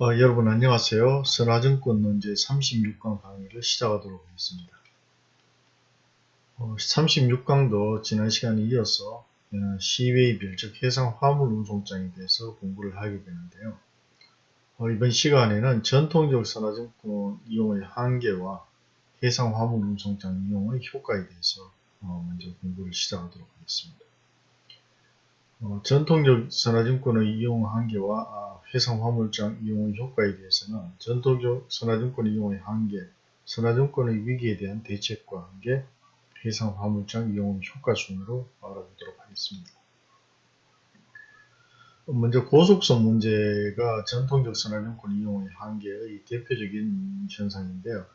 어, 여러분 안녕하세요. 선화증권 논제 36강 강의를 시작하도록 하겠습니다. 어, 36강도 지난 시간에 이어서 시웨이별 즉 해상 화물 운송장에 대해서 공부를 하게 되는데요. 어, 이번 시간에는 전통적 선화증권 이용의 한계와 해상 화물 운송장 이용의 효과에 대해서 어, 먼저 공부를 시작하도록 하겠습니다. 어, 전통적 선화증권의 이용 한계와 아, 해상 화물장 이용의 효과에 대해서는 전통적 선화증권 이용의 한계, 선화증권의 위기에 대한 대책과 함께 해상 화물장 이용 효과 순으로 알아보도록 하겠습니다. 먼저 고속선 문제가 전통적 선화증권 이용의 한계의 대표적인 현상인데요.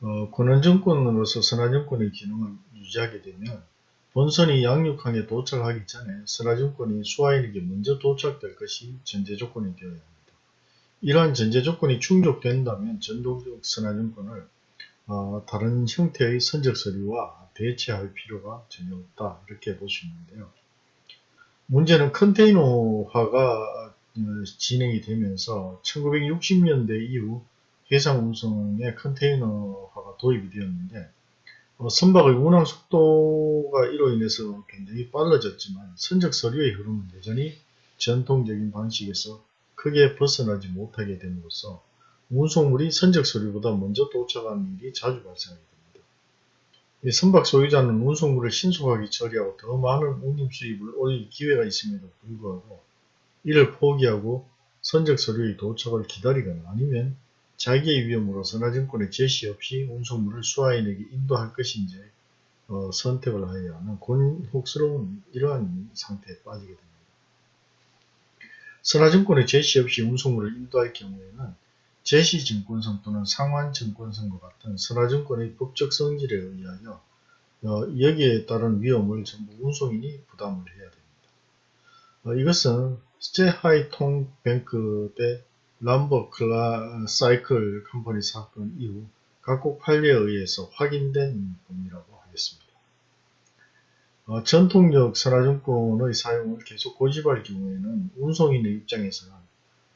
어, 권한증권으로서 선화증권의 기능을 유지하게 되면 본선이 양육항에 도착하기 전에 선화증권이 수화인에게 먼저 도착될 것이 전제 조건이 되어야 합니다. 이러한 전제 조건이 충족된다면 전동적 선화증권을 어, 다른 형태의 선적 서류와 대체할 필요가 전혀 없다 이렇게 볼 수 있는데요. 문제는 컨테이너화가 어, 진행이 되면서 1960년대 이후 해상 운송에 컨테이너화가 도입이 되었는데 어, 선박의 운항 속도가 이로 인해서 굉장히 빨라졌지만 선적 서류의 흐름은 여전히 전통적인 방식에서 크게 벗어나지 못하게 됨으로써 운송물이 선적 서류보다 먼저 도착하는 일이 자주 발생하게 됩니다. 선박 소유자는 운송물을 신속하게 처리하고 더 많은 운임 수입을 올릴 기회가 있음에도 불구하고 이를 포기하고 선적 서류의 도착을 기다리거나 아니면 자기의 위험으로 선화증권의 제시 없이 운송물을 수화인에게 인도할 것인지 어, 선택을 하여야 하는 곤혹스러운 이러한 상태에 빠지게 됩니다. 선화증권의 제시 없이 운송물을 인도할 경우에는 제시증권성 또는 상환증권성과 같은 선화증권의 법적 성질에 의하여 어, 여기에 따른 위험을 전부 운송인이 부담을 해야 됩니다. 어, 이것은 스테하이통 뱅크 대 람버 클라 사이클 컴퍼니 사건 이후 각국 판례에 의해서 확인된 범위라고 하겠습니다. 어, 전통적 선화증권의 사용을 계속 고집할 경우에는 운송인의 입장에서는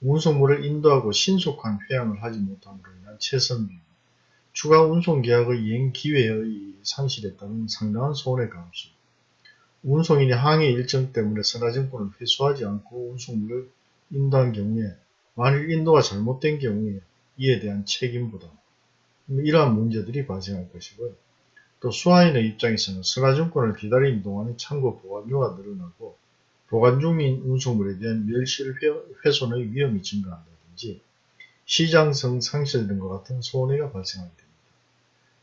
운송물을 인도하고 신속한 회항을 하지 못함으로 인한 최선비, 추가 운송 계약의 이행 기회의 상실에 따른 상당한 손해 감수, 운송인이 항해 일정 때문에 선화증권을 회수하지 않고 운송물을 인도한 경우에 만일 인도가 잘못된 경우에 이에 대한 책임 부담 이러한 문제들이 발생할 것이고요. 또 수화인의 입장에서는 선화증권을 기다리는 동안에 창고 보관료가 늘어나고 보관 중인 운송물에 대한 멸실 훼손의 위험이 증가한다든지 시장성 상실 등과 같은 손해가 발생하게 됩니다.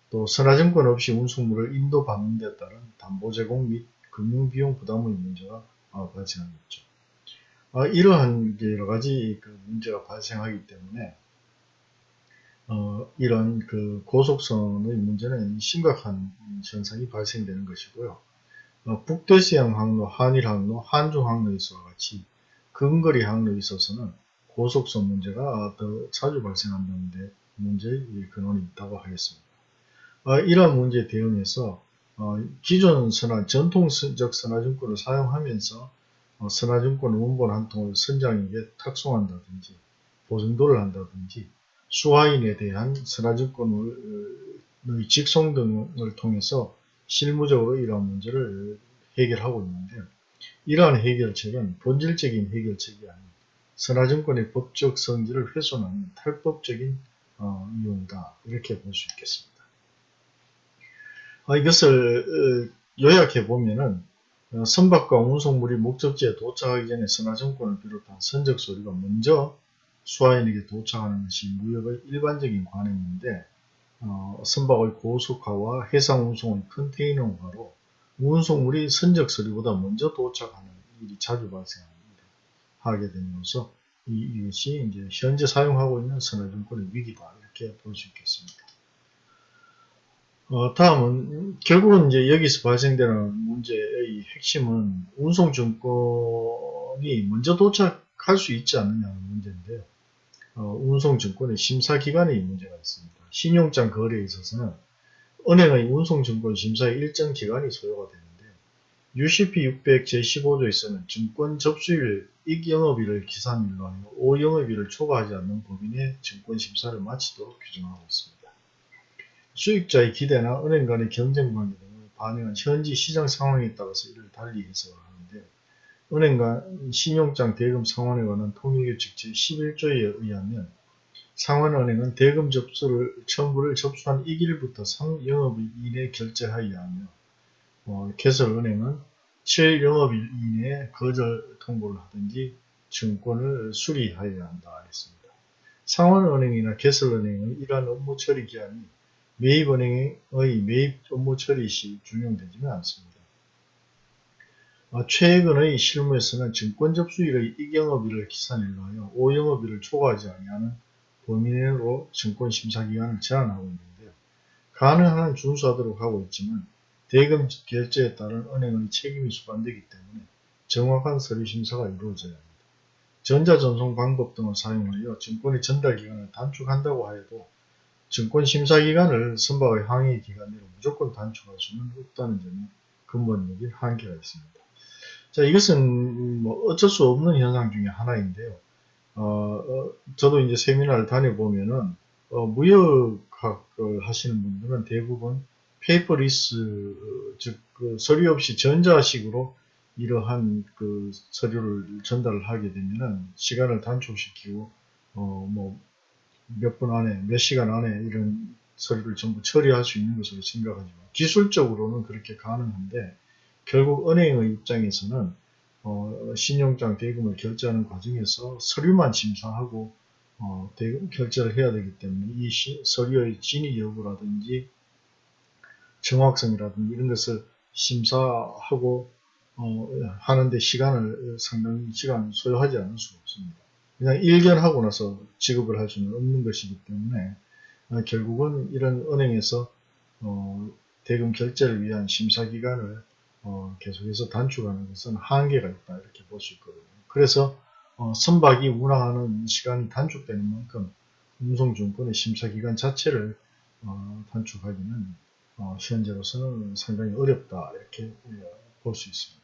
또 선화증권 없이 운송물을 인도 받는 데 따른 담보 제공 및 금융비용 부담의 문제가 발생하겠죠. 어, 이러한 여러 가지 그 문제가 발생하기 때문에 어, 이런 그 고속선의 문제는 심각한 현상이 발생되는 것이고요. 어, 북대서양 항로, 한일 항로, 한중 항로에 서와 같이 근거리 항로에 있어서는 고속선 문제가 더 자주 발생한다는 데 문제의 근원이 있다고 하겠습니다. 어, 이러한 문제에 대응해서 어, 기존 선화, 전통적 선화증권을 사용하면서 어, 선화증권 원본 한 통을 선장에게 탁송한다든지 보증도를 한다든지 수화인에 대한 선화증권의 직송 등을 통해서 실무적으로 이러한 문제를 해결하고 있는데요. 이러한 해결책은 본질적인 해결책이 아닌 선화증권의 법적 성질을 훼손하는 탈법적인 어, 이용이다 이렇게 볼 수 있겠습니다. 어, 이것을 어, 요약해 보면은 어, 선박과 운송물이 목적지에 도착하기 전에 선화증권을 비롯한 선적 서류가 먼저 수화인에게 도착하는 것이 무역의 일반적인 관행인데 어, 선박의 고속화와 해상 운송의 컨테이너화로 운송물이 선적 서류보다 먼저 도착하는 일이 자주 발생합니다. 하게 되면서 이, 이것이 이제 현재 사용하고 있는 선화증권의 위기다 이렇게 볼 수 있겠습니다. 어, 다음은 결국은 이제 여기서 발생되는 문제의 핵심은 운송증권이 먼저 도착할 수 있지 않느냐는 문제인데요. 어, 운송증권의 심사기간에 문제가 있습니다. 신용장 거래에 있어서는 은행의 운송증권 심사에 일정 기간이 소요가 되는데 UCP 600 제15조에서는 증권 접수일 익영업일을 기산일로 하여 오영업일을 초과하지 않는 법인의 증권 심사를 마치도록 규정하고 있습니다. 수익자의 기대나 은행 간의 경쟁 관계 등을 반영한 현지 시장 상황에 따라서 이를 달리 해석을 하는데 은행 간 신용장 대금 상환에 관한 통일규칙 제11조에 의하면 상환은행은 대금 접수를 청구를 접수한 1일부터 3영업일 이내 결제하여야 하며 어, 개설은행은 7영업일 이내에 거절 통보를 하든지 증권을 수리하여야 한다 했습니다. 상환은행이나 개설은행은 이러한 업무 처리 기한이 매입은행의 매입 업무 처리 시 준용되지는 않습니다. 어, 최근의 실무에서는 증권 접수일의 이경업일을 기산일로 하여 오영업일을 초과하지 아니하는 범위 내로 증권 심사기관을 제한하고 있는데요. 가능한 한 준수하도록 하고 있지만 대금 결제에 따른 은행의 책임이 수반되기 때문에 정확한 서류 심사가 이루어져야 합니다. 전자전송 방법 등을 사용하여 증권의 전달기간을 단축한다고 하여도 증권심사기간을 선박의 항해기간 내로 무조건 단축할 수는 없다는 점이 근본적인 한계가 있습니다. 자, 이것은 뭐 어쩔 수 없는 현상 중에 하나인데요. 어, 어, 저도 이제 세미나를 다녀보면은, 어, 무역학을 하시는 분들은 대부분 paperless, 즉, 그 서류 없이 전자식으로 이러한 그 서류를 전달을 하게 되면은 시간을 단축시키고, 어, 뭐, 몇 분 안에, 몇 시간 안에 이런 서류를 전부 처리할 수 있는 것으로 생각하지만, 기술적으로는 그렇게 가능한데, 결국 은행의 입장에서는 어, 신용장 대금을 결제하는 과정에서 서류만 심사하고 어, 대금 결제를 해야 되기 때문에 이 시, 서류의 진위 여부라든지 정확성이라든지 이런 것을 심사하고 어, 하는데 시간을 상당히 시간 소요하지 않을 수가 없습니다. 그냥 일견하고 나서 지급을 할 수는 없는 것이기 때문에 어, 결국은 이런 은행에서 어, 대금 결제를 위한 심사 기간을 어, 계속해서 단축하는 것은 한계가 있다 이렇게 볼 수 있거든요. 그래서 어, 선박이 운항하는 시간이 단축되는 만큼 운송증권의 심사 기간 자체를 어, 단축하기는 어, 현재로서는 상당히 어렵다 이렇게 볼 수 있습니다.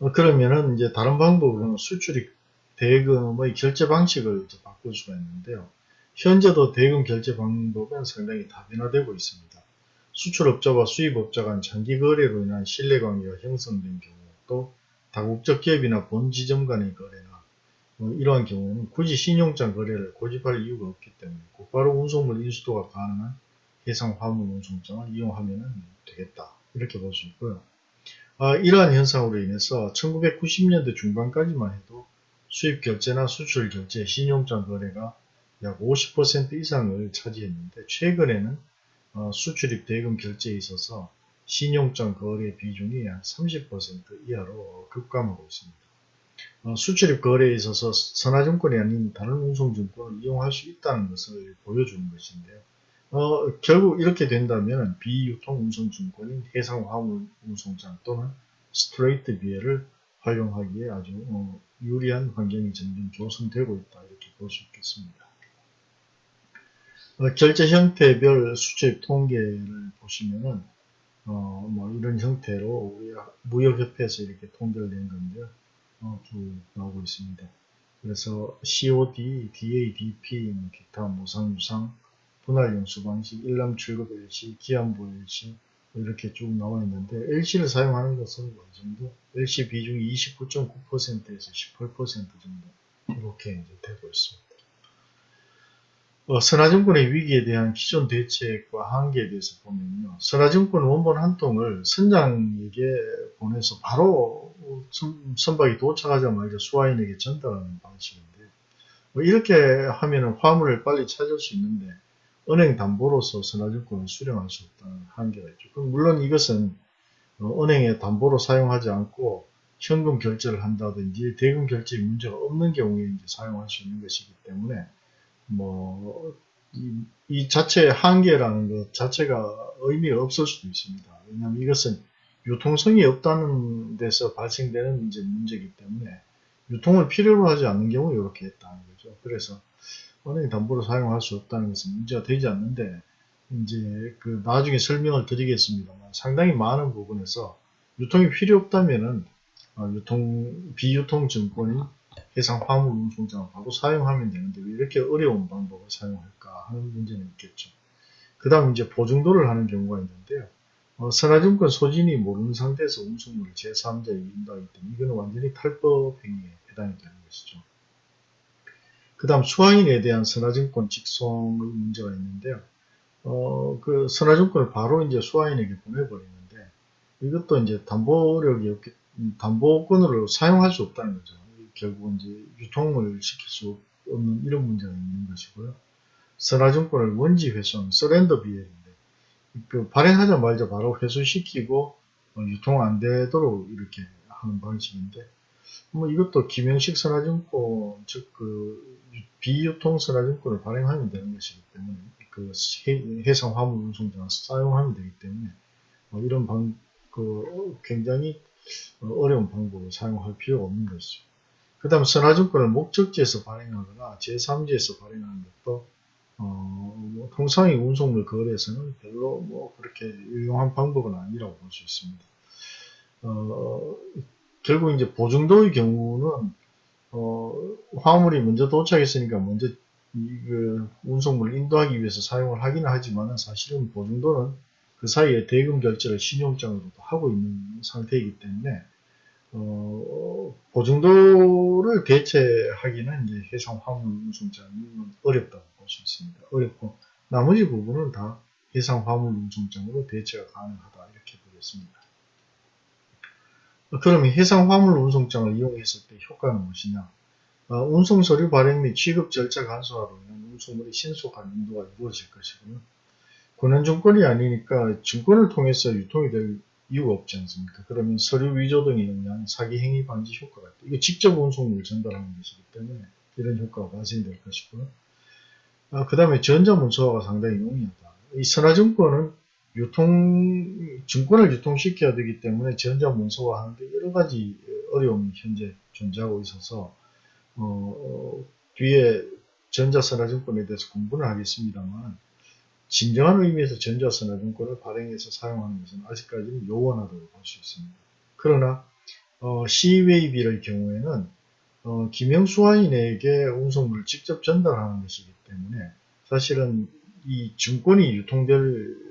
어, 그러면은 이제 다른 방법으로는 수출입 대금의 결제 방식을 바꿀 수가 있는데요. 현재도 대금 결제 방법은 상당히 다변화되고 있습니다. 수출업자와 수입업자 간 장기 거래로 인한 신뢰관계가 형성된 경우 또 다국적 기업이나 본 지점 간의 거래나 뭐 이러한 경우에는 굳이 신용장 거래를 고집할 이유가 없기 때문에 곧바로 운송물 인수도가 가능한 해상 화물 운송장을 이용하면 되겠다 이렇게 볼 수 있고요. 아, 이러한 현상으로 인해서 1990년대 중반까지만 해도 수입 결제나 수출 결제, 신용장 거래가 약 50% 이상을 차지했는데 최근에는 어, 수출입 대금 결제에 있어서 신용장 거래 비중이 약 30% 이하로 급감하고 있습니다. 어, 수출입 거래에 있어서 선화증권이 아닌 다른 운송증권을 이용할 수 있다는 것을 보여주는 것인데요. 어, 결국 이렇게 된다면 비유통 운송증권인 해상화물 운송장 또는 스트레이트 비해를 활용하기에 아주 어, 유리한 환경이 점점 조성되고 있다 이렇게 볼 수 있겠습니다. 어, 결제 형태별 수입 통계를 보시면은 어, 뭐 이런 형태로 우리 무역협회에서 이렇게 통계를 낸 건데요. 어, 쭉 나오고 있습니다. 그래서 COD, DADP, 뭐 기타 무상유상, 분할용수 방식, 일람 출급 LC, 기한부 LC 이렇게 쭉 나와 있는데 LC를 사용하는 것은 어느 정도 LC 비중이 29.9%에서 18% 정도 이렇게 이제 되고 있습니다. 어, 선화증권의 위기에 대한 기존 대책과 한계에 대해서 보면요. 선화증권 원본 한 통을 선장에게 보내서 바로 선, 박이 도착하자마자 수화인에게 전달하는 방식인데 뭐 이렇게 하면 화물을 빨리 찾을 수 있는데 은행 담보로서 선화증권을 수령할 수 없다는 한계가 있죠. 그럼 물론 이것은 어, 은행에 담보로 사용하지 않고 현금 결제를 한다든지 대금 결제 문제가 없는 경우에 이제 사용할 수 있는 것이기 때문에 뭐, 이, 이 자체의 한계라는 것 자체가 의미가 없을 수도 있습니다. 왜냐하면 이것은 유통성이 없다는 데서 발생되는 이제 문제이기 때문에 유통을 필요로 하지 않는 경우 이렇게 했다는 거죠. 그래서 은행 담보로 사용할 수 없다는 것은 문제가 되지 않는데 이제 그 나중에 설명을 드리겠습니다만 상당히 많은 부분에서 유통이 필요 없다면은 어, 유통 비유통 증권인 해상 화물 운송장을 바로 사용하면 되는데 왜 이렇게 어려운 방법을 사용할까 하는 문제는 있겠죠. 그 다음 이제 보증도를 하는 경우가 있는데요. 어, 선화증권 소진이 모르는 상태에서 운송물을 제3자에게 인도하기 때문에 이거는 완전히 탈법 행위에 해당이 되는 것이죠. 그 다음 수화인에 대한 선화증권 직송의 문제가 있는데요. 어, 그 선화증권을 바로 이제 수화인에게 보내버리는데 이것도 이제 담보력이 없기, 담보권을 사용할 수 없다는 거죠. 결국 이제 유통을 시킬 수 없는 이런 문제가 있는 것이고요. 선화증권을 원지 회수하는 서렌더 비엘인데 그 발행하자마자 바로 회수시키고 어, 유통 안 되도록 이렇게 하는 방식인데 뭐 이것도 김영식 선화증권 즉 그 비유통 선화증권을 발행하면 되는 것이기 때문에 그 해상 화물 운송장을 사용하면 되기 때문에 뭐 이런 방, 그 굉장히 어려운 방법을 사용할 필요가 없는 것이죠. 그 다음 선화증권을 목적지에서 발행하거나 제3지에서 발행하는 것도 어, 뭐 통상의 운송물 거래에서는 별로 뭐 그렇게 유용한 방법은 아니라고 볼 수 있습니다. 어, 결국 이제 보증도의 경우는 어, 화물이 먼저 도착했으니까 먼저 그 운송물을 인도하기 위해서 사용을 하기는 하지만 사실은 보증도는 그 사이에 대금 결제를 신용장으로도 하고 있는 상태이기 때문에 어, 보증도를 대체하기는 이제 해상 화물 운송장은 어렵다고 볼 수 있습니다. 어렵고 나머지 부분은 다 해상 화물 운송장으로 대체가 가능하다 이렇게 보겠습니다. 그러면 해상 화물 운송장을 이용했을 때 효과는 무엇이냐? 어, 운송 서류 발행 및 취급 절차 간소화로 인한 운송물의 신속한 인도가 이루어질 것이고요. 권한증권이 아니니까 증권을 통해서 유통이 될 이유가 없지 않습니까? 그러면 서류 위조 등에 의한 사기 행위 방지 효과가 있다. 이게 직접 운송물을 전달하는 것이기 때문에 이런 효과가 발생이 될 것이고요. 아, 그 다음에 전자문서화가 상당히 용이하다. 이 선화증권은 유통, 증권을 유통시켜야 되기 때문에 전자 문서화 하는데 여러 가지 어려움이 현재 존재하고 있어서, 어, 뒤에 전자선화증권에 대해서 공부를 하겠습니다만, 진정한 의미에서 전자선화증권을 발행해서 사용하는 것은 아직까지는 요원하다고 볼 수 있습니다. 그러나 어, C웨이비의 경우에는 어, 김영수화인에게 운송물을 직접 전달하는 것이기 때문에 사실은 이 증권이 유통될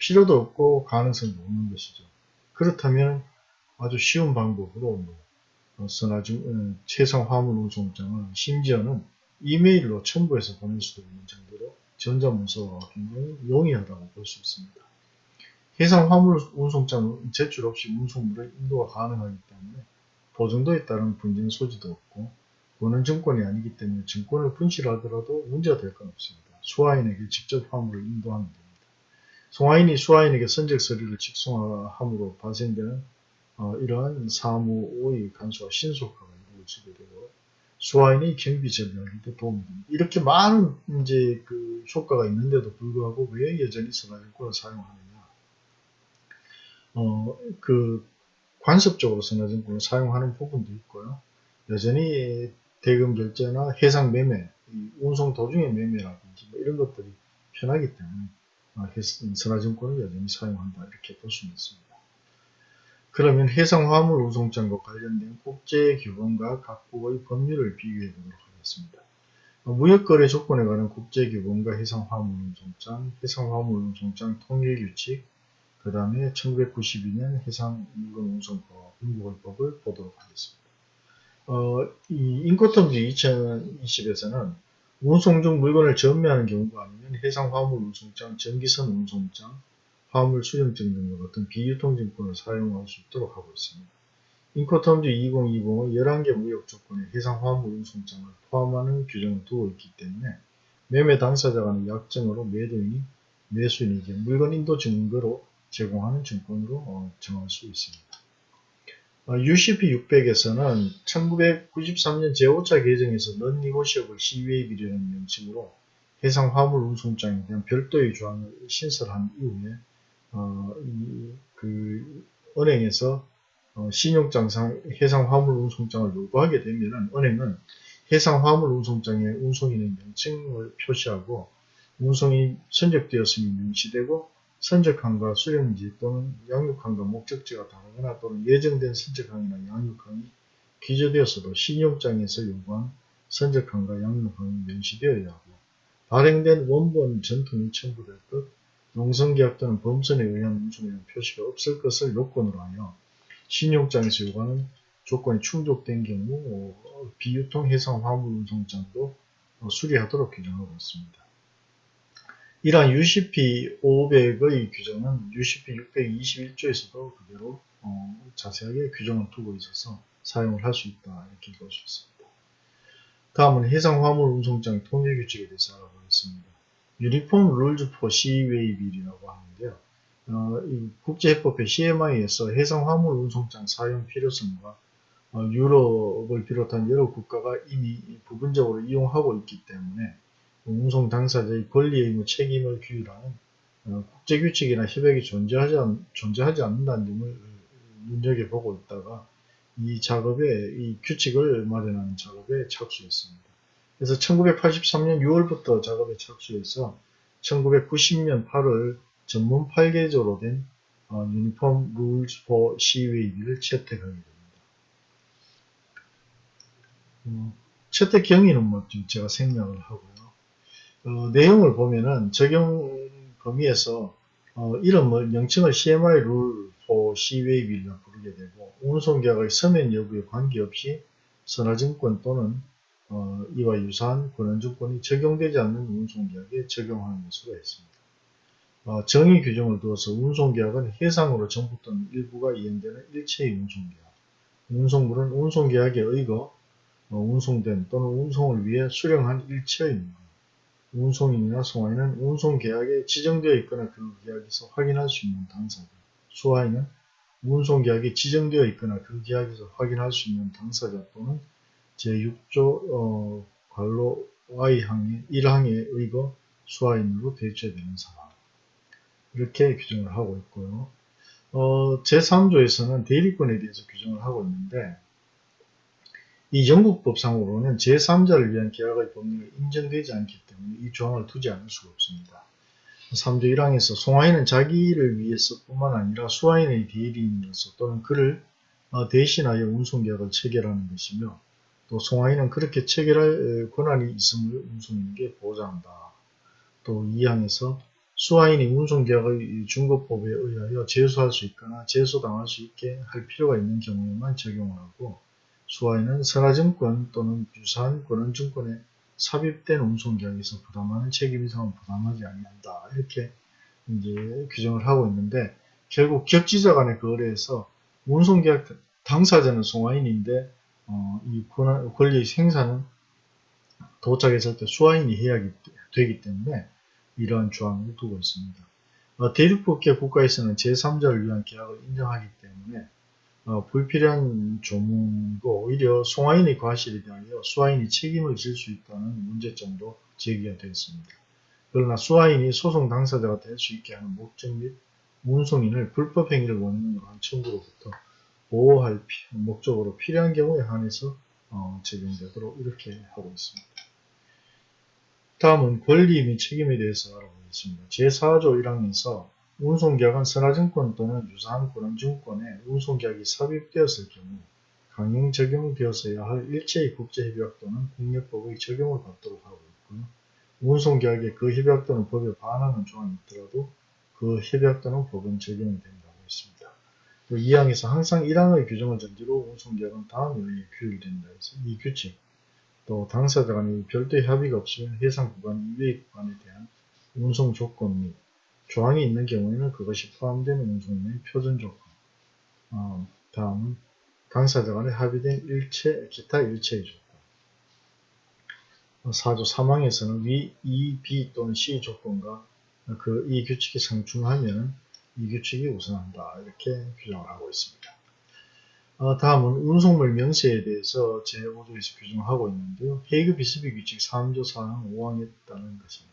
필요도 없고 가능성도 없는 것이죠. 그렇다면 아주 쉬운 방법으로 뭐, 어, 선화증, 어, 최상 화물 운송장을 심지어는 이메일로 첨부해서 보낼 수도 있는 정도로 전자문서가 굉장히 용이하다고 볼 수 있습니다. 해상 화물 운송장 제출 없이 운송물의 인도가 가능하기 때문에 보증도에 따른 분쟁 소지도 없고 원은 증권이 아니기 때문에 증권을 분실하더라도 문제가 될 건 없습니다. 수화인에게 직접 화물을 인도하면 됩니다. 송화인이 수화인에게 선적 서류를 직송함으로 발생되는 어, 이러한 사무의 간소와 신속화가 이루어지게 되고 수화인이 경비 전략에도 도움이 됩니다. 이렇게 많은 이제 그 효과가 있는데도 불구하고 왜 여전히 선화증권을 사용하느냐? 어, 그 관습적으로 선화증권을 사용하는 부분도 있고요. 여전히 대금 결제나 해상 매매, 운송 도중의 매매라든지 뭐 이런 것들이 편하기 때문에 어, 선화증권을 여전히 사용한다 이렇게 볼 수는 있습니다. 그러면 해상화물 운송장과 관련된 국제 규범과 각국의 법률을 비교해 보도록 하겠습니다. 어, 무역거래 조건에 관한 국제 규범과 해상화물 운송장, 해상화물 운송장 통일 규칙, 그 다음에 1992년 해상물건운송법, 인구벌법을 보도록 하겠습니다. 어, 이 인코텀즈 2020에서는 운송 중 물건을 전매하는 경우가 아니면 해상 화물 운송장, 전기선 운송장, 화물 수령증 등과 같은 비유통증권을 사용할 수 있도록 하고 있습니다. 인코텀즈 2020은 11개 무역 조건에 해상 화물 운송장을 포함하는 규정을 두고 있기 때문에 매매 당사자 간의 약정으로 매도인이 매수인이 게 물건 인도 증거로 제공하는 증권으로 어, 정할 수 있습니다. 어, UCP 600에서는 1993년 제5차 개정에서 넌니고시업을 CUAB라는 명칭으로 해상 화물 운송장에 대한 별도의 조항을 신설한 이후에 어, 이, 그 은행에서 어, 신용장상 해상 화물 운송장을 요구하게 되면 은행은 해상 화물 운송장의 운송인의 명칭을 표시하고 운송이 선적되었음이 명시되고 선적항과 수령지 또는 양육항과 목적지가 다르거나 또는 예정된 선적항이나 양육항이 기재되었어도 신용장에서 요구한 선적항과 양육항이 명시되어야 하고 발행된 원본 전통이 첨부될 것, 농성계약 또는 범선에 의한 운송이라는 표시가 없을 것을 요건으로 하여 신용장에서 요구하는 조건이 충족된 경우 어, 비유통 해상 화물 운송장도 어, 수리하도록 규정하고 있습니다. 이러한 UCP 500의 규정은 UCP 621조에서도 그대로 어, 자세하게 규정을 두고 있어서 사용을 할 수 있다 이렇게 볼 수 있습니다. 다음은 해상 화물 운송장 통일 규칙에 대해서 알아보겠습니다. 유니폼 룰즈 포 시웨이 빌이라고 하는데요. 어, 국제해법의 CMI에서 해상 화물 운송장 사용 필요성과 어, 유럽을 비롯한 여러 국가가 이미 부분적으로 이용하고 있기 때문에 운송 당사자의 권리 의무 책임을 규율하는 어, 국제규칙이나 협약이 존재하지, 않, 존재하지 않는다는 점을 눈여겨보고 있다가 이 작업에 이 규칙을 마련하는 작업에 착수했습니다. 그래서 1983년 6월부터 작업에 착수해서 1990년 8월 전문 8개조로 된 어, Uniform Rules for Sea Waybill을 채택하게 됩니다. 어, 채택 경위는 뭐 제가 생략을 하고요. 어, 내용을 보면은 적용 범위에서 어, 이름을 명칭을 CMI 룰 for C웨이비를 부르게 되고 운송계약의 서면 여부에 관계없이 선화증권 또는 어, 이와 유사한 권한증권이 적용되지 않는 운송계약에 적용하는 것으로 했습니다. 어, 정의 규정을 두어서 운송계약은 해상으로 전부 또는 일부가 이행되는 일체의 운송계약. 운송물은 운송계약에 의거 어, 운송된 또는 운송을 위해 수령한 일체의 물. 운송인이나 송화인은 운송계약에 지정되어 있거나 그 계약에서 확인할 수 있는 당사자. 수화인은 운송계약에 지정되어 있거나 그 계약에서 확인할 수 있는 당사자 또는 제6조 어, 관로 Y항의 1항에 의거 수화인으로 대체되는 사람. 이렇게 규정을 하고 있고요. 어, 제3조에서는 대리권에 대해서 규정을 하고 있는데 이 영국법상으로는 제3자를 위한 계약의 법률이 인정되지 않기 때문에 이 조항을 두지 않을 수가 없습니다. 3조 1항에서 송화인은 자기를 위해서 뿐만 아니라 수화인의 대리인으로서 또는 그를 어, 대신하여 운송계약을 체결하는 것이며 또 송화인은 그렇게 체결할 권한이 있음을 운송인에게 보장한다. 또 2항에서 수화인이 운송계약의 중거법에 의하여 제소할 수 있거나 제소당할 수 있게 할 필요가 있는 경우에만 적용을 하고 수화인은 선화증권 또는 유사한 권한증권에 삽입된 운송계약에서 부담하는 책임 이상은 부담하지 아니한다. 이렇게 이제 규정을 하고 있는데 결국 격지자 간의 거래에서 운송계약 당사자는 송화인인데 어, 이 권한, 권리의 생산은 도착했을 때 수화인이 해야 되기 때문에 이러한 조항을 두고 있습니다. 어, 대륙국계 국가에서는 제3자를 위한 계약을 인정하기 때문에 어, 불필요한 조문고 오히려 송화인의 과실에 대하여 수화인이 책임을 질 수 있다는 문제점도 제기가 되었습니다. 그러나 수화인이 소송 당사자가 될 수 있게 하는 목적 및 운송인을 불법 행위를 원인으로 한 청구로부터 보호할 피, 목적으로 필요한 경우에 한해서 어, 적용되도록 이렇게 하고 있습니다. 다음은 권리 및 책임에 대해서 알아보겠습니다. 제4조 1항에서 운송계약은 선화증권 또는 유사한 권한증권에 운송계약이 삽입되었을 경우 강행 적용되었어야 할 일체의 국제협약 또는 국내법의 적용을 받도록 하고 있고요. 운송계약에 그 협약 또는 법에 반하는 조항이 있더라도 그 협약 또는 법은 적용이 된다고 했습니다. 또 2항에서 항상 1항의 규정을 전제로 운송계약은 다음에 의해 규율된다 해서 이 규칙 또 당사자 간의 별도의 합의가 없으면 해상 구간 이외의 구간에 대한 운송 조건 및 조항이 있는 경우에는 그것이 포함되는 운송의 표준 조건. 어, 다음은 당사자 간에 합의된 일체, 기타 일체의 조건. 4조 어, 3항에서는 위 E, B 또는 C 조건과 그 이 규칙이 상충하면 이 규칙이 우선한다. 이렇게 규정을 하고 있습니다. 어, 다음은 운송물 명세에 대해서 제5조에서 규정하고 있는데요. 헤이그 비스비 규칙 3조 4항 5항에 따른 것입니다.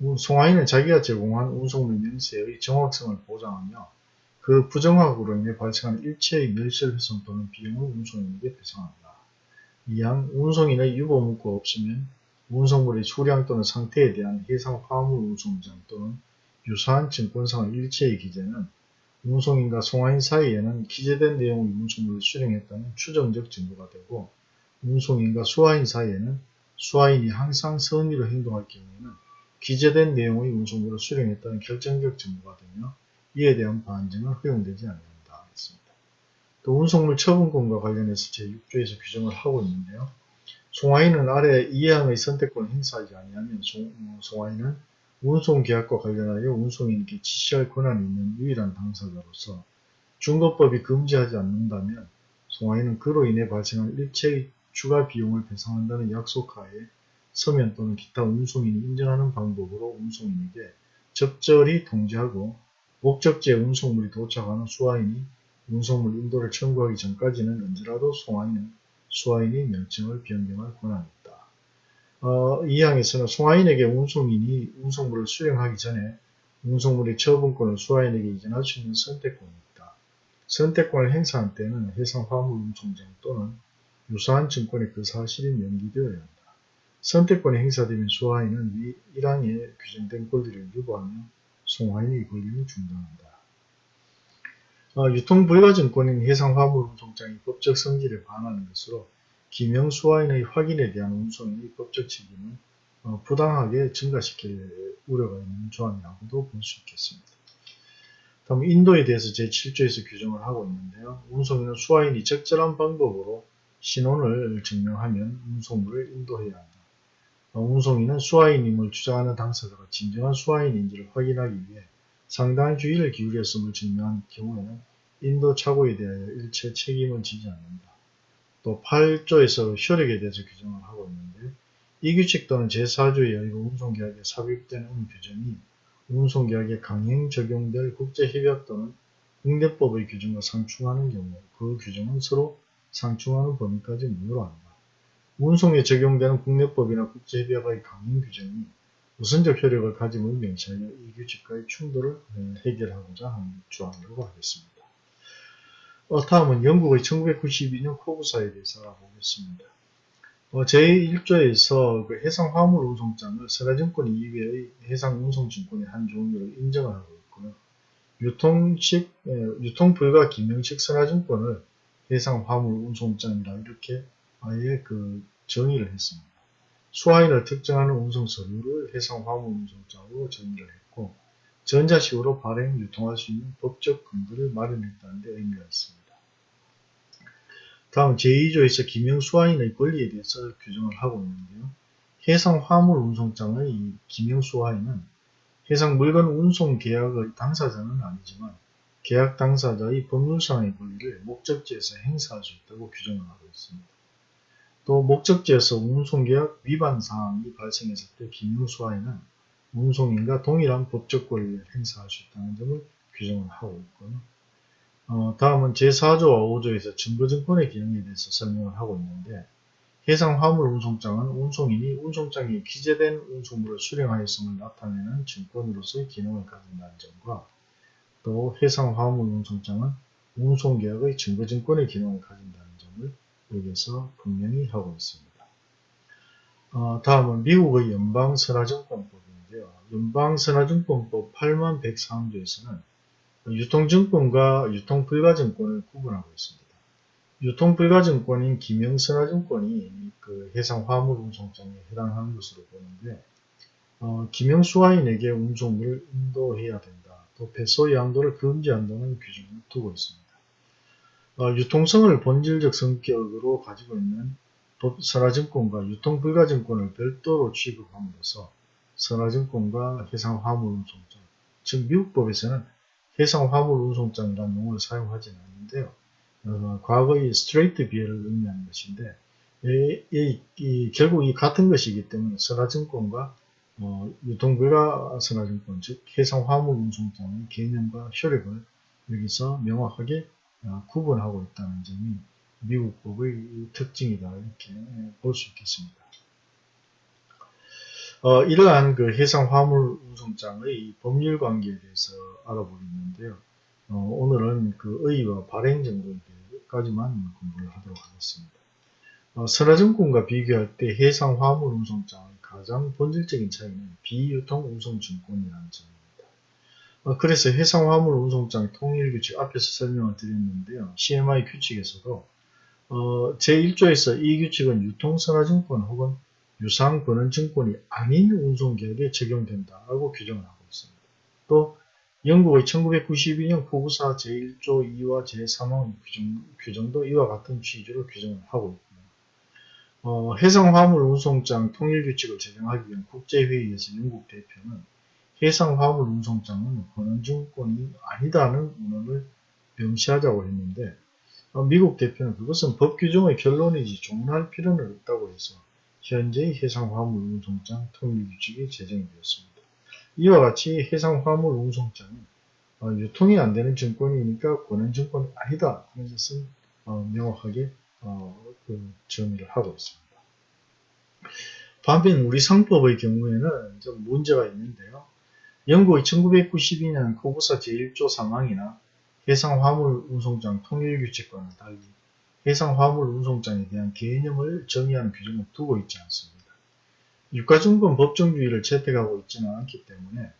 송화인은 자기가 제공한 운송물 명세의 정확성을 보장하며 그 부정확으로 인해 발생하는 일체의 멸실훼손 또는 비용을 운송인에게 배상한다. 이항 운송인의 유보문구가 없으면 운송물의 수량 또는 상태에 대한 해상 화물 운송장 또는 유사한 증권상의 일체의 기재는 운송인과 송화인 사이에는 기재된 내용의 운송물을 수령했다는 추정적 증거가 되고 운송인과 수화인 사이에는 수화인이 항상 선의로 행동할 경우에는 기재된 내용의 운송물을 수령했다는 결정적 증거가 되며 이에 대한 반증은 허용되지 않는다. 했습니다. 또 운송물 처분권과 관련해서 제6조에서 규정을 하고 있는데요. 송화인은 아래 이해항의 선택권을 행사하지 아니하면 송, 어, 송화인은 운송계약과 관련하여 운송인에게 지시할 권한이 있는 유일한 당사자로서 중도법이 금지하지 않는다면 송화인은 그로 인해 발생한 일체의 추가 비용을 배상한다는 약속하에 서면 또는 기타 운송인이 인정하는 방법으로 운송인에게 적절히 통지하고 목적지에 운송물이 도착하는 수화인이 운송물 인도를 청구하기 전까지는 언제라도 송화인은 수화인이 명칭을 변경할 권한이 있다. 어, 이 항에서는 송화인에게 운송인이 운송물을 수령하기 전에 운송물의 처분권을 수화인에게 이전할 수 있는 선택권이 있다. 선택권을 행사한 때는 해상 화물 운송장 또는 유사한 증권의 그 사실이 명기되어야 한다. 선택권이 행사되면 수화인은 위 1항에 규정된 권리를 유보하며 송화인의 권리는 중단한다. 어, 유통불가증권인 해상화물운송장이 법적 성질에 반하는 것으로 김영수화인의 확인에 대한 운송인의 법적 책임을 어, 부당하게 증가시킬 우려가 있는 조항이라고도 볼 수 있겠습니다. 다음 인도에 대해서 제7조에서 규정을 하고 있는데요. 운송인은 수화인이 적절한 방법으로 신원을 증명하면 운송물을 인도해야 한다. 어, 운송인은 수화인임을 주장하는 당사자가 진정한 수화인인지를 확인하기 위해 상당한 주의를 기울였음을 증명한 경우에는 인도 착오에 대하여 일체 책임을 지지 않는다. 또 8조에서 효력에 대해서 규정을 하고 있는데 이 규칙 또는 제4조에 의해 운송계약에 삽입된 규정이 운송계약에 강행 적용될 국제협약 또는 국내법의 규정과 상충하는 경우 그 규정은 서로 상충하는 범위까지 무효한다. 운송에 적용되는 국내법이나 국제협약의 강행 규정이 우선적 효력을 가짐을 명시하여 이 규칙과의 충돌을 해결하고자 하는 조항이라고 하겠습니다. 어, 다음은 영국의 1992년 코브사에 대해서 알아보겠습니다. 어, 제1조에서 그 해상 화물 운송장을 선화증권 이외의 해상 운송증권의 한 종류로 인정을 하고 있고요. 유통식, 에, 유통불가 기명식 선화증권을 해상 화물 운송장이라 이렇게 아예 그 정의를 했습니다. 수화인을 특정하는 운송 서류를 해상 화물 운송장으로 정의를 했고 전자식으로 발행, 유통할 수 있는 법적 근거를 마련했다는 데 의미가 있습니다. 다음 제2조에서 기명 수화인의 권리에 대해서 규정을 하고 있는데요. 해상 화물 운송장의 기명 수화인은 해상 물건 운송 계약의 당사자는 아니지만 계약 당사자의 법률상의 권리를 목적지에서 행사할 수 있다고 규정을 하고 있습니다. 또 목적지에서 운송계약 위반 사항이 발생했을 때 기밀수화에는 운송인과 동일한 법적 권리를 행사할 수 있다는 점을 규정을 하고 있고요. 어, 다음은 제4조와 5조에서 증거증권의 기능에 대해서 설명을 하고 있는데 해상 화물 운송장은 운송인이 운송장에 기재된 운송물을 수령하였음을 나타내는 증권으로서의 기능을 가진다는 점과 또 해상 화물 운송장은 운송계약의 증거증권의 기능을 가진다는 점을 여기서 분명히 하고 있습니다. 어, 다음은 미국의 연방선화증권법인데요. 연방선화증권법 8만 104조에서는 유통증권과 유통불가증권을 구분하고 있습니다. 유통불가증권인 기명선화증권이 그 해상화물운송장에 해당하는 것으로 보는데 어, 기명수화인에게 운송물을 인도해야 된다. 또 배소 양도를 금지한다는 규정을 두고 있습니다. 어, 유통성을 본질적 성격으로 가지고 있는 선화증권과 유통불가증권을 별도로 취급함으로써 선화증권과 해상화물운송장, 즉 미국법에서는 해상화물운송장이라는 용어를 사용하지는 않는데요. 어, 과거의 스트레이트 비해를 의미하는 것인데 이, 이, 이, 결국 이 같은 것이기 때문에 선화증권과 어, 유통불가 선화증권, 즉 해상화물운송장의 개념과 효력을 여기서 명확하게 어, 구분하고 있다는 점이 미국 법의 특징이다 이렇게 볼 수 있겠습니다. 어, 이러한 그 해상 화물 운송장의 법률 관계에 대해서 알아보겠는데요. 어, 오늘은 그 의의와 발행 정도까지만 공부를 하도록 하겠습니다. 어, 선화증권과 비교할 때 해상 화물 운송장의 가장 본질적인 차이는 비유통 운송증권이라는 점입니다. 어, 그래서 해상 화물 운송장 통일 규칙 앞에서 설명을 드렸는데요. CMI 규칙에서도 어, 제1조에서 이 규칙은 유통선화증권 혹은 유상권원증권이 아닌 운송계약에 적용된다고 규정을 하고 있습니다. 또 영국의 1992년 포구사 제1조 2와 제3항 규정, 규정 도 이와 같은 취지로 규정을 하고 있습니다. 어, 해상 화물 운송장 통일 규칙을 제정하기 위한 국제회의에서 영국 대표는 해상 화물 운송장은 권한증권이 아니다는 문헌을 명시하자고 했는데 어, 미국 대표는 그것은 법 규정의 결론이지 종론할 필요는 없다고 해서 현재의 해상 화물 운송장 통일 규칙이 제정이 되었습니다. 이와 같이 해상 화물 운송장은 어, 유통이 안 되는 증권이니까 권한증권이 아니다 하는 것은 어, 명확하게 어, 그 정의를 하고 있습니다. 반면 우리 상법의 경우에는 좀 문제가 있는데요. 영국의 1992년 코구사 제1조 3항이나 해상 화물 운송장 통일 규칙과는 달리 해상 화물 운송장에 대한 개념을 정의하는 규정을 두고 있지 않습니다. 유가증권 법정주의를 채택하고 있지는 않기 때문에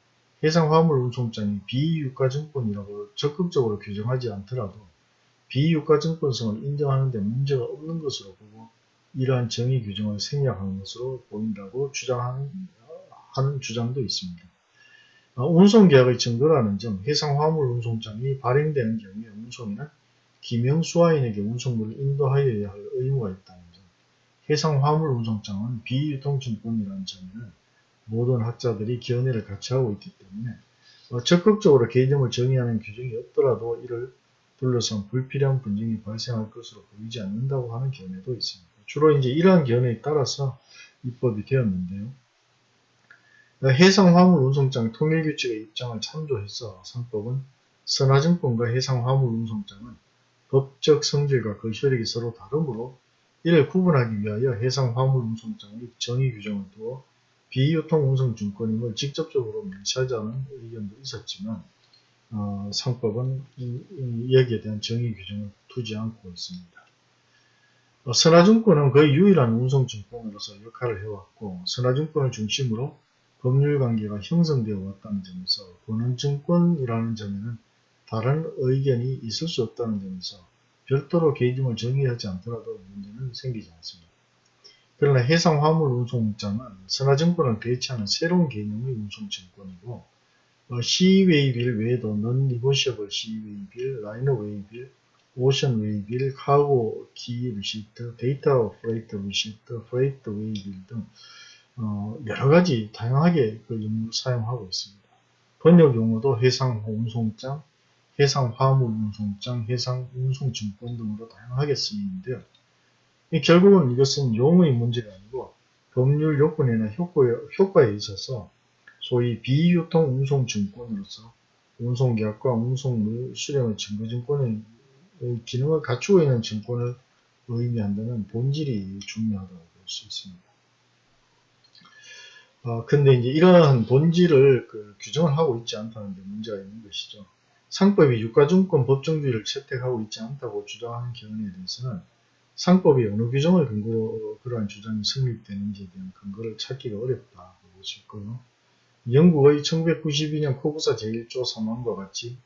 해상 화물 운송장이 비유가증권이라고 적극적으로 규정하지 않더라도 비유가증권성을 인정하는 데 문제가 없는 것으로 보고 이러한 정의 규정을 생략한 것으로 보인다고 주장하는 하는 주장도 있습니다. 어, 운송계약의 증거라는 점, 해상화물 운송장이 발행되는 경우에 운송인은 기명수화인에게 운송물을 인도하여야 할 의무가 있다는 점, 해상화물 운송장은 비유통증권이라는 점에는 모든 학자들이 견해를 같이 하고 있기 때문에 어, 적극적으로 개념을 정의하는 규정이 없더라도 이를 둘러싼 불필요한 분쟁이 발생할 것으로 보이지 않는다고 하는 견해도 있습니다. 주로 이제 이러한 견해에 따라서 입법이 되었는데요. 해상 화물 운송장 통일 규칙의 입장을 참조해서 상법은 선화증권과 해상 화물 운송장은 법적 성질과 그 효력이 서로 다르므로 이를 구분하기 위하여 해상 화물 운송장의 정의 규정을 두어 비유통 운송증권임을 직접적으로 명시하자는 의견도 있었지만 어, 상법은 이, 이, 여기에 대한 정의 규정을 두지 않고 있습니다. 어, 선화증권은 거의 유일한 운송증권으로서 역할을 해왔고 선화증권을 중심으로 법률관계가 형성되어 왔다는 점에서 권한증권이라는 점에는 다른 의견이 있을 수 없다는 점에서 별도로 개념을 정의하지 않더라도 문제는 생기지 않습니다. 그러나 해상 화물 운송장은 선화증권을 대체하는 새로운 개념의 운송증권이고 어, Sea Waybill 외에도 Non-negotiable Sea Waybill, Liner Waybill, Ocean Waybill, Cargo Key Receipt, Data Freight Receipt, Freight Waybill 등 어, 여러 가지 다양하게 그 용어를 사용하고 있습니다. 번역 용어도 해상 운송장, 해상 화물 운송장, 해상 운송증권 등으로 다양하게 쓰이는데요. 결국은 이것은 용어의 문제가 아니고 법률 요건이나 효과에, 효과에 있어서 소위 비유통 운송증권으로서 운송계약과 운송물 수령의 증거증권의 기능을 갖추고 있는 증권을 의미한다는 본질이 중요하다고 볼 수 있습니다. 어, 근데 이제 이러한 본질을 그 규정을 하고 있지 않다는 데 문제가 있는 것이죠. 상법이 유가증권 법정주의를 채택하고 있지 않다고 주장하는 경우에 대해서는 상법이 어느 규정을 근거로 그러한 주장이 성립되는지에 대한 근거를 찾기가 어렵다고 있고요. 영국의 1992년 코구사 제1조 3항과 같이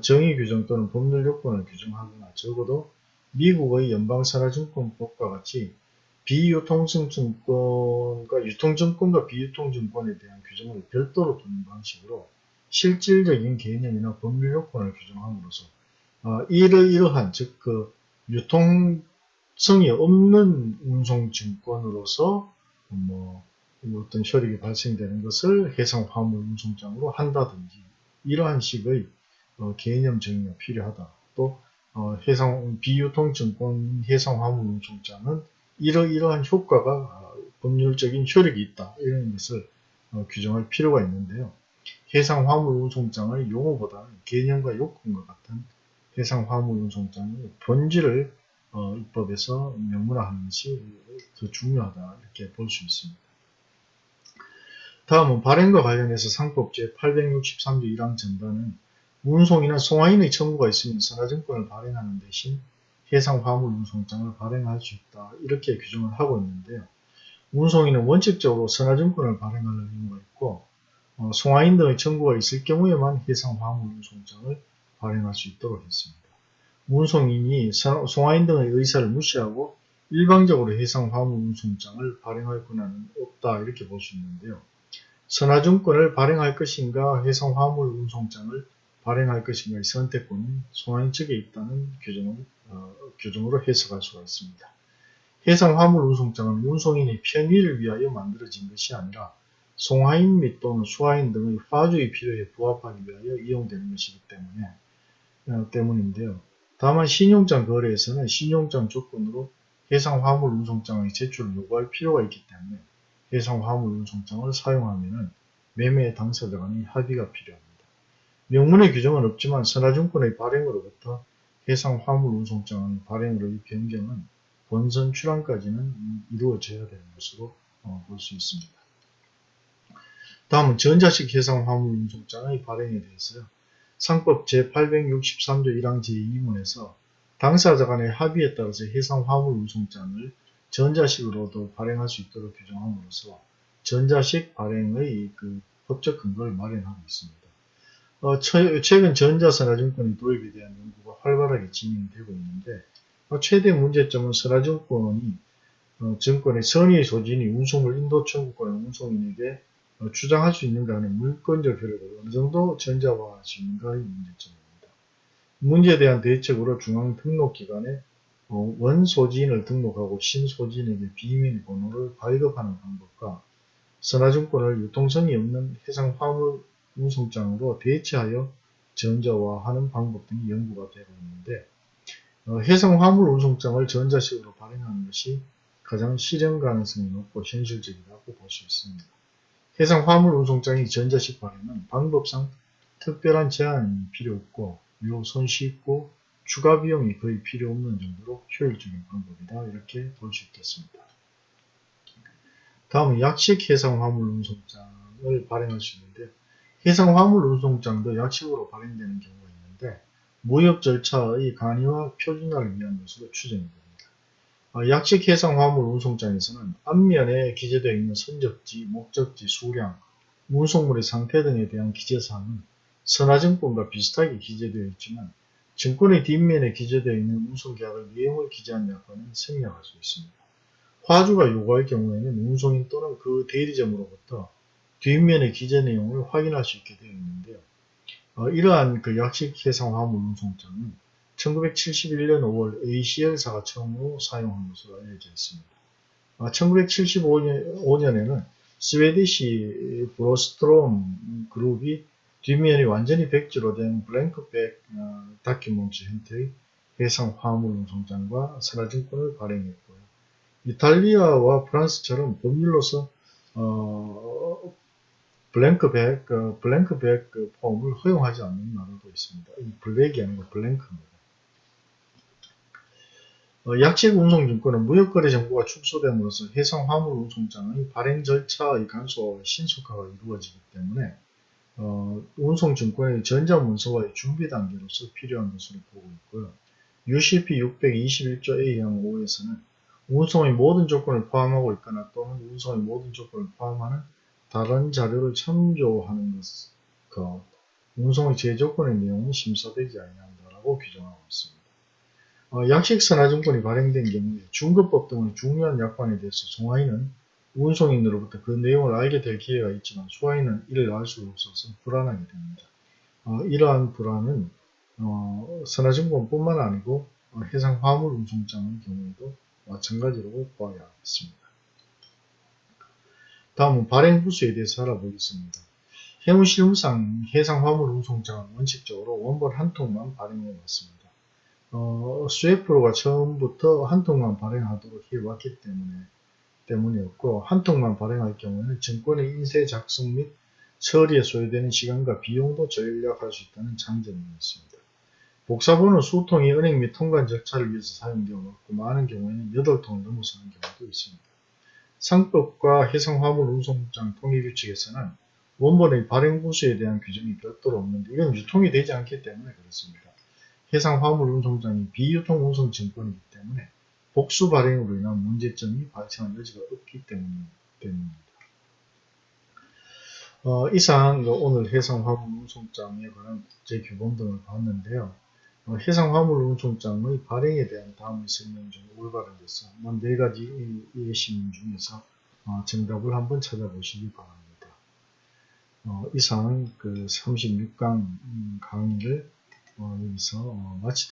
정의 규정 또는 법률 요건을 규정하거나 적어도 미국의 연방산하증권법과 같이 비유통증증권과 유통증권과 비유통증권에 대한 규정을 별도로 두는 방식으로 실질적인 개념이나 법률 요건을 규정함으로써 어, 이러이러한 즉 그 유통성이 없는 운송증권으로서 뭐 어떤 혈액이 발생되는 것을 해상 화물 운송장으로 한다든지 이러한 식의 어, 개념 정의가 필요하다. 또 어, 해상 비유통증권 해상 화물 운송장은 이러 이러한 효과가 어, 법률적인 효력이 있다. 이런 것을 어, 규정할 필요가 있는데요. 해상 화물 운송장의 용어보다는 개념과 요건과 같은 해상 화물 운송장의 본질을 어, 입법에서 명문화하는 것이 더 중요하다 이렇게 볼 수 있습니다. 다음은 발행과 관련해서 상법 제863조 1항 전단은 운송이나 송화인의 청구가 있으면 선화증권을 발행하는 대신 해상 화물 운송장을 발행할 수 있다. 이렇게 규정을 하고 있는데요. 운송인은 원칙적으로 선화증권을 발행할 의무가 있고 어, 송화인 등의 청구가 있을 경우에만 해상 화물 운송장을 발행할 수 있도록 했습니다. 운송인이 송화인 등의 의사를 무시하고 일방적으로 해상 화물 운송장을 발행할 권한은 없다 이렇게 볼 수 있는데요. 선화증권을 발행할 것인가 해상 화물 운송장을 발행할 것인가의 선택권은 송화인 측에 있다는 규정을, 어, 규정으로 해석할 수가 있습니다. 해상 화물 운송장은 운송인의 편의를 위하여 만들어진 것이 아니라 송화인 및 또는 수화인 등의 화주의 필요에 부합하기 위하여 이용되는 것이기 때문에 어, 때문인데요. 다만 신용장 거래에서는 신용장 조건으로 해상 화물 운송장의 제출을 요구할 필요가 있기 때문에 해상 화물 운송장을 사용하면 매매 당사자 간의 합의가 필요합니다. 명문의 규정은 없지만 선화증권의 발행으로부터 해상 화물 운송장의 발행으로의 변경은 본선 출항까지는 이루어져야 되는 것으로 어, 볼수 있습니다. 다음은 전자식 해상 화물 운송장의 발행에 대해서요. 상법 제863조 1항 제2문에서 당사자 간의 합의에 따라서 해상 화물 운송장을 전자식으로도 발행할 수 있도록 규정함으로써 전자식 발행의 그 법적 근거를 마련하고 있습니다. 어, 최근 전자선화증권의 도입에 대한 연구가 활발하게 진행되고 있는데 어, 최대 문제점은 선화증권이 어, 증권의 선의 소진이 운송을 인도 청구권의 운송인에게 어, 주장할 수 있는가 하는 물권적 효력을 어느 정도 전자화할 수 있는가의 문제점입니다. 문제에 대한 대책으로 중앙등록기관에 어, 원소지인을 등록하고 신소지인에게 비밀번호를 발급하는 방법과 선화증권을 유통성이 없는 해상 화물 운송장으로 대체하여 전자화하는 방법 등이 연구가 되고 있는데 어, 해상 화물 운송장을 전자식으로 발행하는 것이 가장 실현 가능성이 높고 현실적이라고 볼 수 있습니다. 해상 화물 운송장이 전자식 발행은 방법상 특별한 제한이 필요 없고 매우 손쉽고 추가 비용이 거의 필요 없는 정도로 효율적인 방법이다 이렇게 볼 수 있겠습니다. 다음은 약식 해상 화물 운송장을 발행할 수 있는데 해상 화물 운송장도 약식으로 발행되는 경우가 있는데 무역 절차의 간이와 표준화를 위한 것으로 추정이 됩니다. 어, 약식 해상 화물 운송장에서는 앞면에 기재되어 있는 선적지, 목적지, 수량, 운송물의 상태 등에 대한 기재사항은 선화증권과 비슷하게 기재되어 있지만 증권의 뒷면에 기재되어 있는 운송계약의 내용을 기재한 약관은 생략할 수 있습니다. 화주가 요구할 경우에는 운송인 또는 그 대리점으로부터 뒷면의 기재 내용을 확인할 수 있게 되어 있는데요. 어, 이러한 그 약식 해상 화물 운송장은 1971년 5월 ACL사가 처음으로 사용한 것으로 알려져 있습니다. 1975년에는 아, Swedish 브로스트롬 그룹이 뒷면이 완전히 백지로 된 blank back 어, document 형태의 해상 화물 운송장과 선화증권을 발행했고요. 이탈리아와 프랑스처럼 법률로서 어, 블랭크백, 어, 블랭크백 그 폼을 허용하지 않는 나라도 있습니다. 이 블랙이 아니고 블랭크입니다. 어, 약식 운송증권은 무역거래 정보가 축소됨으로써 해상 화물 운송장의 발행 절차의 간소화와 신속화가 이루어지기 때문에 어, 운송증권의 전자문서와의 준비 단계로서 필요한 것으로 보고 있고요. UCP 621조 A형 5에서는 운송의 모든 조건을 포함하고 있거나 또는 운송의 모든 조건을 포함하는 다른 자료를 참조하는 것, 그 운송의 제조건의 내용은 심사되지 아니한다라고 규정하고 있습니다. 어, 약식선화증권이 발행된 경우에 중급법 등의 중요한 약관에 대해서 송화인은 운송인으로부터 그 내용을 알게 될 기회가 있지만 수화인은 이를 알 수 없어서 불안하게 됩니다. 어, 이러한 불안은 어, 선화증권뿐만 아니고 어, 해상 화물 운송장의 경우에도 마찬가지로 보아야겠습니다. 다음은 발행 부수에 대해서 알아보겠습니다. 해운실무상 해상 화물 운송장은 원칙적으로 원본 한 통만 발행해 왔습니다. 어, 스웨프로가 처음부터 한 통만 발행하도록 해왔기 때문에 때문이었고 한 통만 발행할 경우에는 증권의 인쇄 작성 및 처리에 소요되는 시간과 비용도 절약할 수 있다는 장점이 있습니다. 복사본은 수통이 은행 및 통관 절차를 위해서 사용되었고 많은 경우에는 8통을 넘어서는 경우도 있습니다. 상법과 해상화물 운송장 통일규칙에서는 원본의 발행 부수에 대한 규정이 별도로 없는데 이건 유통이 되지 않기 때문에 그렇습니다. 해상 화물 운송장이 비유통 운송 증권이기 때문에 복수 발행으로 인한 문제점이 발생할 여지가 없기 때문입니다. 어, 이상 요 오늘 해상화물 운송장에 관한 국제 규범 등을 봤는데요. 어, 해상화물 운송장의 발행에 대한 다음의 설명 중 올바르겠어. 네 가지 예시문 중에서 어, 정답을 한번 찾아보시기 바랍니다. 어, 이상 그 36강 강의를 어, 여기서 어, 마치도록